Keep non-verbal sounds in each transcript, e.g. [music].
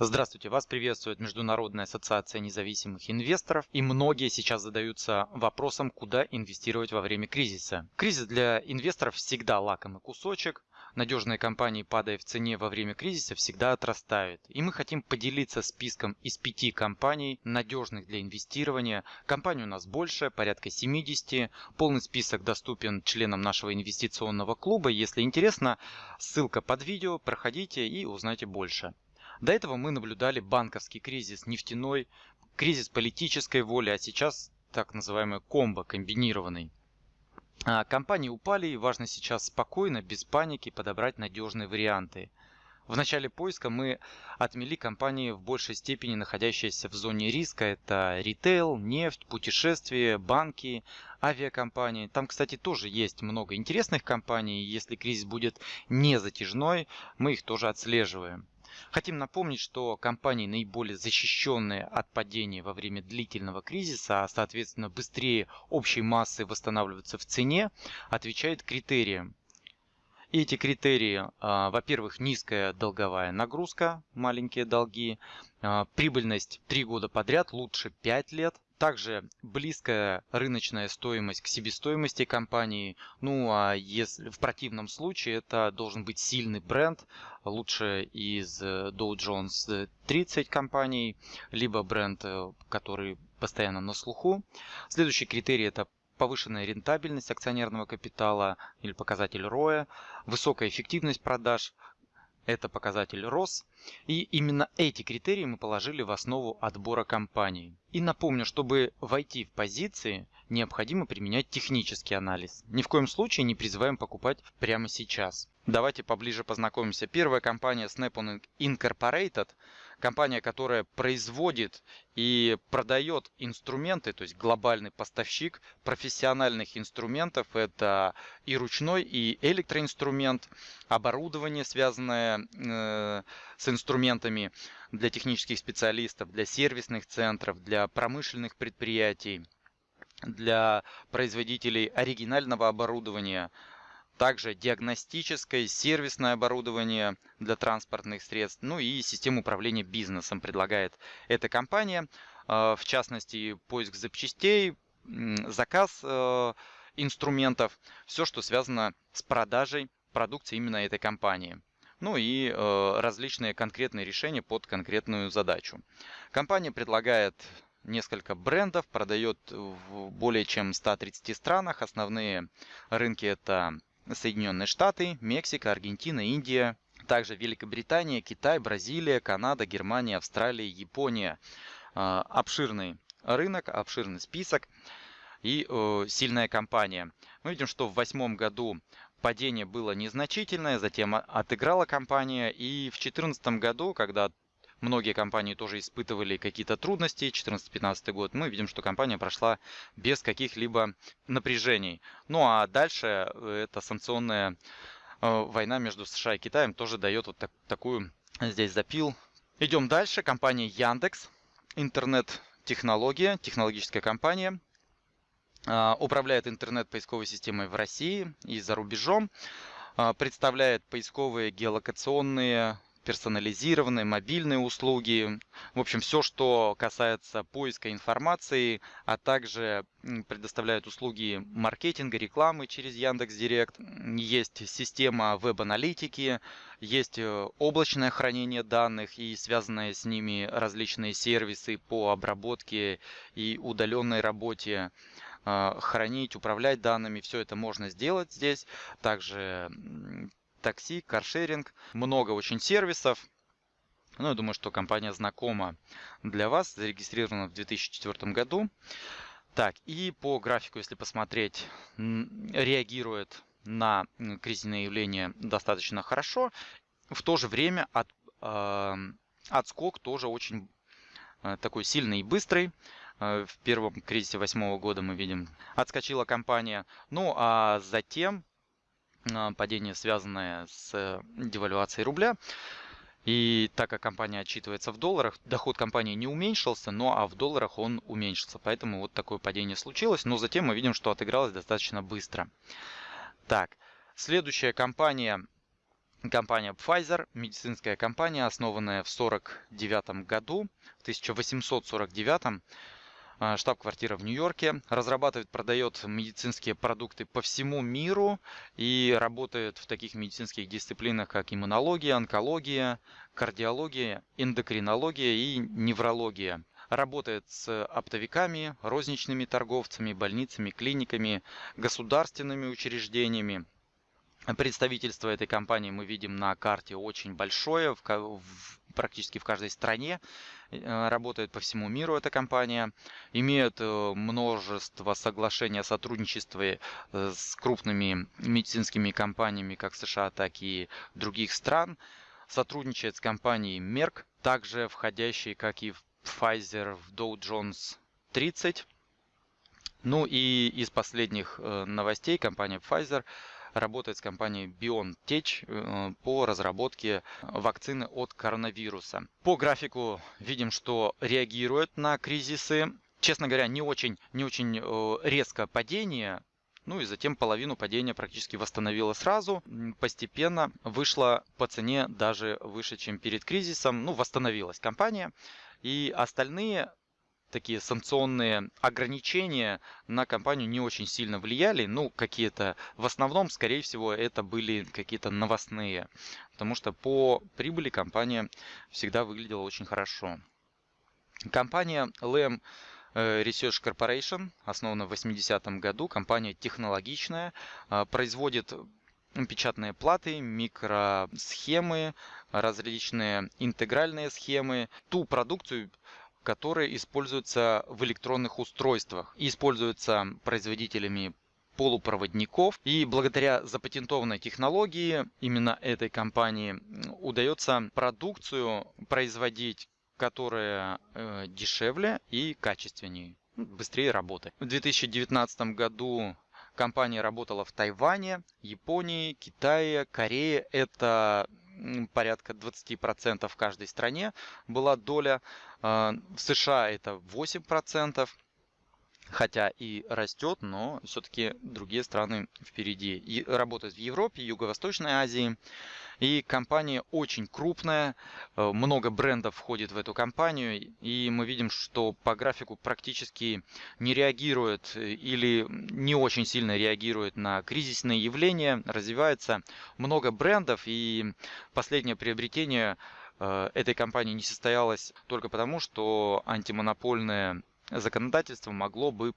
Здравствуйте, вас приветствует Международная ассоциация независимых инвесторов и многие сейчас задаются вопросом, куда инвестировать во время кризиса. Кризис для инвесторов всегда лакомый кусочек, надежные компании, падая в цене во время кризиса, всегда отрастают. И мы хотим поделиться списком из пяти компаний, надежных для инвестирования. Компаний у нас больше, порядка 70. Полный список доступен членам нашего инвестиционного клуба. Если интересно, ссылка под видео, проходите и узнайте больше. До этого мы наблюдали банковский кризис, нефтяной, кризис политической воли, а сейчас так называемый комбо, комбинированный. А, компании упали и важно сейчас спокойно, без паники подобрать надежные варианты. В начале поиска мы отмели компании в большей степени находящиеся в зоне риска. Это ритейл, нефть, путешествия, банки, авиакомпании. Там, кстати, тоже есть много интересных компаний. Если кризис будет не затяжной, мы их тоже отслеживаем. Хотим напомнить, что компании, наиболее защищенные от падения во время длительного кризиса, а соответственно быстрее общей массы восстанавливаются в цене, отвечают критериям. И эти критерии, а, во-первых, низкая долговая нагрузка, маленькие долги, а, прибыльность 3 года подряд, лучше 5 лет, также близкая рыночная стоимость к себестоимости компании. Ну а если в противном случае это должен быть сильный бренд, лучше из э, Dow Jones 30 компаний, либо бренд, э, который постоянно на слуху. Следующий критерий это повышенная рентабельность акционерного капитала или показатель ROE, высокая эффективность продаж, это показатель ROS. И именно эти критерии мы положили в основу отбора компаний. И напомню, чтобы войти в позиции, необходимо применять технический анализ. Ни в коем случае не призываем покупать прямо сейчас. Давайте поближе познакомимся. Первая компания Snap-on Incorporated, компания, которая производит и продает инструменты, то есть глобальный поставщик профессиональных инструментов. Это и ручной, и электроинструмент, оборудование, связанное э, с инструментами для технических специалистов, для сервисных центров, для промышленных предприятий, для производителей оригинального оборудования – также диагностическое, сервисное оборудование для транспортных средств, ну и систему управления бизнесом предлагает эта компания. А, в частности, поиск запчастей, заказ э, инструментов, все, что связано с продажей продукции именно этой компании. Ну и э, различные конкретные решения под конкретную задачу. Компания предлагает несколько брендов, продает в более чем 130 странах. Основные рынки это Соединенные Штаты, Мексика, Аргентина, Индия, также Великобритания, Китай, Бразилия, Канада, Германия, Австралия, Япония. А, обширный рынок, обширный список и сильная компания. Мы видим, что в восьмом году падение было незначительное, затем отыграла компания. И в 2014 году, когда Многие компании тоже испытывали какие-то трудности. 2014-2015 год мы видим, что компания прошла без каких-либо напряжений. Ну а дальше э, эта санкционная э, война между США и Китаем тоже дает вот так, такую здесь запил. Идем дальше. Компания Яндекс. Интернет-технология, технологическая компания. Э, управляет интернет-поисковой системой в России и за рубежом. Представляет поисковые геолокационные персонализированные, мобильные услуги, в общем, все, что касается поиска информации, а также предоставляют услуги маркетинга, рекламы через Яндекс Директ. Есть система веб-аналитики, есть э, облачное хранение данных и связанные с ними различные сервисы по обработке и удаленной работе э, хранить, управлять данными, все это можно сделать здесь. Также такси, каршеринг, много очень сервисов. Ну, я думаю, что компания знакома для вас, зарегистрирована в 2004 году. Так, и по графику, если посмотреть, реагирует на кризисные явления достаточно хорошо. В то же время от, э, отскок тоже очень э, такой сильный и быстрый. Э, в первом кризисе восьмого года мы видим, отскочила компания. Ну, а затем падение, связанное с э, девальвацией рубля. И так как компания отчитывается в долларах, доход компании не уменьшился, но а в долларах он уменьшился. Поэтому вот такое падение случилось. Но затем мы видим, что отыгралось достаточно быстро. Так, следующая компания компания Pfizer, медицинская компания, основанная в 1949 году, в 1849 а, штаб-квартира в Нью-Йорке, разрабатывает, продает медицинские продукты по всему миру и работает в таких медицинских дисциплинах, как иммунология, онкология, кардиология, эндокринология и неврология. Работает с оптовиками, розничными торговцами, больницами, клиниками, государственными учреждениями. Представительство этой компании мы видим на карте очень большое, в, практически в каждой стране. Э, работает по всему миру эта компания. Имеет э, множество соглашений о сотрудничестве э, с крупными медицинскими компаниями как США, так и других стран. Сотрудничает с компанией Merck, также входящей, как и Pfizer, в Dow Jones 30. Ну и из последних новостей компания Pfizer – работает с компанией BioNTech э, по разработке вакцины от коронавируса. По графику видим, что реагирует на кризисы. Честно говоря, не очень, не очень э, резко падение, ну и затем половину падения практически восстановила сразу. Постепенно вышла по цене даже выше, чем перед кризисом. Ну, восстановилась компания. И остальные такие санкционные ограничения на компанию не очень сильно влияли. Ну, какие-то, в основном, скорее всего, это были какие-то новостные. Потому что по прибыли компания всегда выглядела очень хорошо. Компания LM э, Research Corporation, основана в 80-м году, компания технологичная, э, производит печатные платы, микросхемы, различные интегральные схемы, ту продукцию, которые используются в электронных устройствах и используются производителями полупроводников. И благодаря запатентованной технологии именно этой компании удается продукцию производить, которая э, дешевле и качественнее, ну, быстрее работает. В 2019 году компания работала в Тайване, Японии, Китае, Корее. Это порядка 20% в каждой стране была доля. А, в США это 8%, хотя и растет, но все-таки другие страны впереди. И работают в Европе, Юго-Восточной Азии. И компания очень крупная, э, много брендов входит в эту компанию, и мы видим, что по графику практически не реагирует э, или не очень сильно реагирует на кризисные явления, развивается много брендов, и последнее приобретение э, этой компании не состоялось только потому, что антимонопольная законодательство могло бы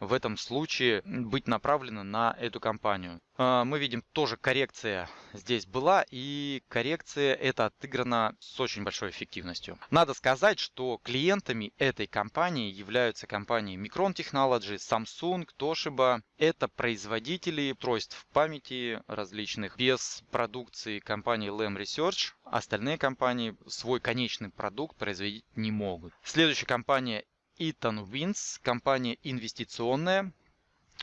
в этом случае быть направлено на эту компанию. А, мы видим тоже коррекция здесь была и коррекция это отыграна с очень большой эффективностью. Надо сказать, что клиентами этой компании являются компании Micron Technology, Samsung, Toshiba. Это производители устройств памяти различных без продукции компании Lam Research. Остальные компании свой конечный продукт производить не могут. Следующая компания Итан Винс, компания инвестиционная,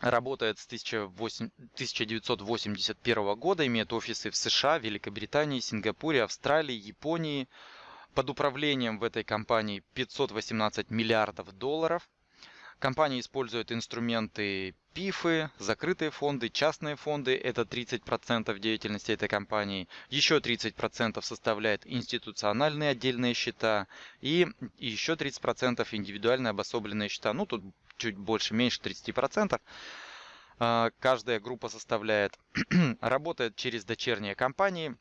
работает с 1981 года, имеет офисы в США, Великобритании, Сингапуре, Австралии, Японии. Под управлением в этой компании 518 миллиардов долларов. Компания использует инструменты ПИФы, закрытые фонды, частные фонды. Это 30% деятельности этой компании. Еще 30% составляет институциональные отдельные счета. И еще 30% индивидуальные обособленные счета. Ну, тут чуть больше, меньше 30%. А, каждая группа составляет, [clears throat] работает через дочерние компании.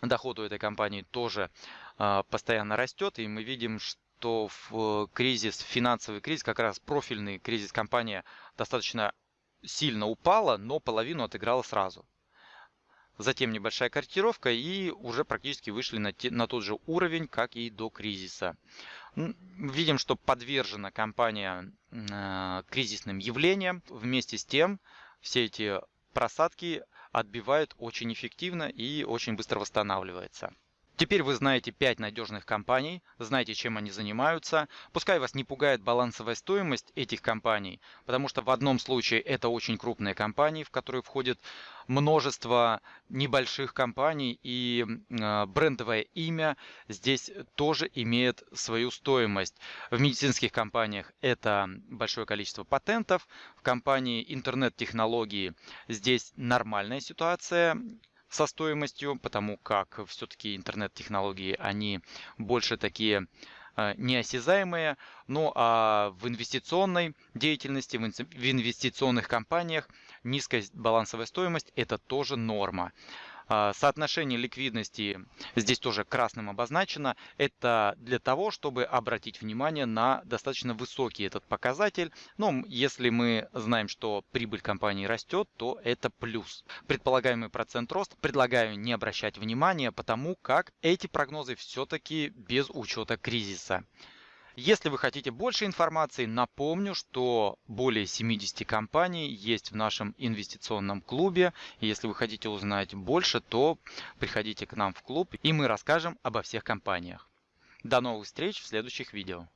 Доход у этой компании тоже а, постоянно растет. И мы видим, что то в кризис, финансовый кризис, как раз профильный кризис компания достаточно сильно упала, но половину отыграла сразу. Затем небольшая корректировка и уже практически вышли на, те, на тот же уровень, как и до кризиса. Видим, что подвержена компания э, кризисным явлениям. Вместе с тем все эти просадки отбивают очень эффективно и очень быстро восстанавливается. Теперь вы знаете 5 надежных компаний, знаете, чем они занимаются. Пускай вас не пугает балансовая стоимость этих компаний, потому что в одном случае это очень крупные компании, в которые входит множество небольших компаний и э, брендовое имя здесь тоже имеет свою стоимость. В медицинских компаниях это большое количество патентов, в компании интернет-технологии здесь нормальная ситуация, со стоимостью, потому как все-таки интернет-технологии, они больше такие э, неосязаемые. Ну а в инвестиционной деятельности, в инвестиционных компаниях низкая балансовая стоимость – это тоже норма. А, соотношение ликвидности здесь тоже красным обозначено. Это для того, чтобы обратить внимание на достаточно высокий этот показатель. Но если мы знаем, что прибыль компании растет, то это плюс. Предполагаемый процент роста предлагаю не обращать внимания, потому как эти прогнозы все-таки без учета кризиса. Если вы хотите больше информации, напомню, что более 70 компаний есть в нашем инвестиционном клубе. Если вы хотите узнать больше, то приходите к нам в клуб и мы расскажем обо всех компаниях. До новых встреч в следующих видео.